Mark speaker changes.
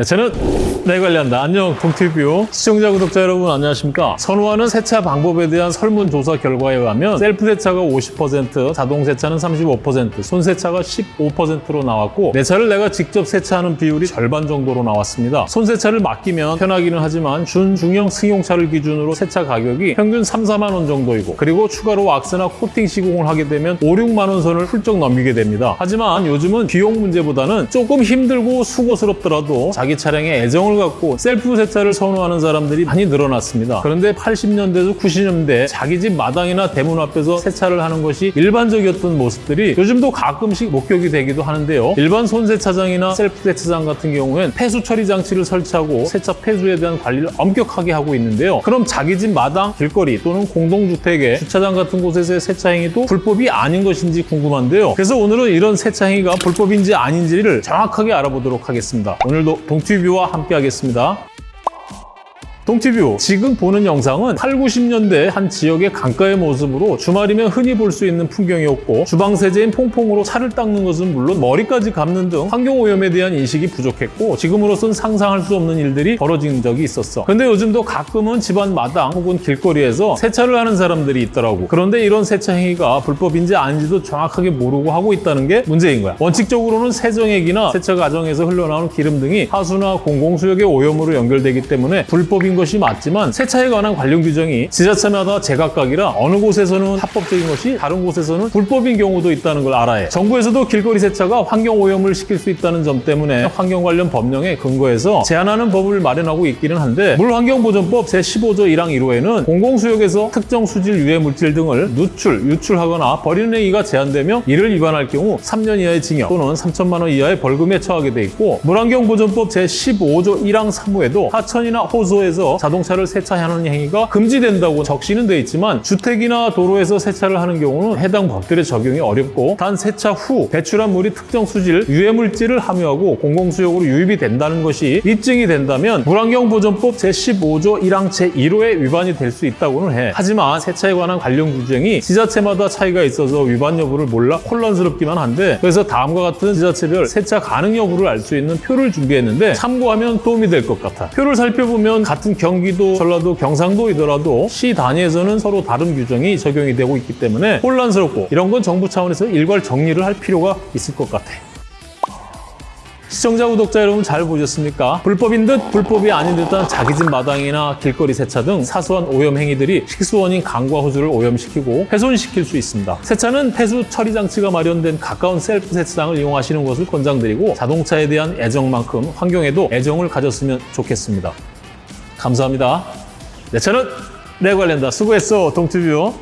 Speaker 1: 네, 저는 내 관리한다. 안녕, 동티뷰. 시청자, 구독자 여러분 안녕하십니까? 선호하는 세차 방법에 대한 설문조사 결과에 의하면 셀프 세차가 50%, 자동 세차는 35%, 손 세차가 15%로 나왔고 내 차를 내가 직접 세차하는 비율이 절반 정도로 나왔습니다. 손 세차를 맡기면 편하기는 하지만 준, 중형 승용차를 기준으로 세차 가격이 평균 3, 4만 원 정도이고 그리고 추가로 왁스나 코팅 시공을 하게 되면 5, 6만 원 선을 훌쩍 넘기게 됩니다. 하지만 요즘은 비용 문제보다는 조금 힘들고 수고스럽더라도 자기 차량에 애정을 갖고 셀프 세차를 선호하는 사람들이 많이 늘어났습니다. 그런데 80년대에서 90년대 자기 집 마당이나 대문 앞에서 세차를 하는 것이 일반적이었던 모습들이 요즘도 가끔씩 목격이 되기도 하는데요. 일반 손세차장이나 셀프 세차장 같은 경우엔 폐수 처리 장치를 설치하고 세차 폐수에 대한 관리를 엄격하게 하고 있는데요. 그럼 자기 집 마당, 길거리 또는 공동주택의 주차장 같은 곳에서의 세차 행위도 불법이 아닌 것인지 궁금한데요. 그래서 오늘은 이런 세차 행위가 불법인지 아닌지를 정확하게 알아보도록 하겠습니다. 오늘도 동티뷰와 함께 하겠습니다. 동티뷰. 지금 보는 영상은 8, 90년대 한 지역의 강가의 모습으로 주말이면 흔히 볼 수 있는 풍경이었고 주방 세제인 퐁퐁으로 차를 닦는 것은 물론 머리까지 감는 등 환경오염에 대한 인식이 부족했고 지금으로선 상상할 수 없는 일들이 벌어진 적이 있었어. 근데 요즘도 가끔은 집안 마당 혹은 길거리에서 세차를 하는 사람들이 있더라고. 그런데 이런 세차 행위가 불법인지 아닌지도 정확하게 모르고 하고 있다는 게 문제인 거야. 원칙적으로는 세정액이나 세차 과정에서 흘러나오는 기름 등이 하수나 공공수역의 오염으로 연결되기 때문에 불법인 것이 맞지만 세차에 관한 관련 규정이 지자체마다 제각각이라 어느 곳에서는 합법적인 것이 다른 곳에서는 불법인 경우도 있다는 걸 알아야 해. 정부에서도 길거리 세차가 환경 오염을 시킬 수 있다는 점 때문에 환경 관련 법령에 근거해서 제한하는 법을 마련하고 있기는 한데 물환경보전법 제15조 1항 1호에는 공공수역에서 특정 수질 유해 물질 등을 누출, 유출하거나 버리는 행위가 제한되며 이를 위반할 경우 3년 이하의 징역 또는 3천만 원 이하의 벌금에 처하게 돼 있고 물환경보전법 제15조 1항 3호에도 하천이나 호수에서 자동차를 세차하는 행위가 금지된다고 적시는 돼 있지만 주택이나 도로에서 세차를 하는 경우는 해당 법들의 적용이 어렵고 단 세차 후 배출한 물이 특정 수질 유해 물질을 함유하고 공공수역으로 유입이 된다는 것이 입증이 된다면 물환경보전법 제15조 1항 제1호에 위반이 될 수 있다고는 해. 하지만 세차에 관한 관련 규정이 지자체마다 차이가 있어서 위반 여부를 몰라 혼란스럽기만 한데 그래서 다음과 같은 지자체별 세차 가능 여부를 알 수 있는 표를 준비했는데 참고하면 도움이 될 것 같아. 표를 살펴보면 같은 경기도, 전라도, 경상도이더라도 시 단위에서는 서로 다른 규정이 적용이 되고 있기 때문에 혼란스럽고 이런 건 정부 차원에서 일괄 정리를 할 필요가 있을 것 같아. 시청자, 구독자 여러분 잘 보셨습니까? 불법인 듯 불법이 아닌 듯한 자기 집 마당이나 길거리 세차 등 사소한 오염 행위들이 식수원인 강과 호수를 오염시키고 훼손시킬 수 있습니다. 세차는 폐수 처리 장치가 마련된 가까운 셀프 세차장을 이용하시는 것을 권장드리고 자동차에 대한 애정만큼 환경에도 애정을 가졌으면 좋겠습니다. 감사합니다. 내 차는 내 관련다. 수고했어, 동티뷰.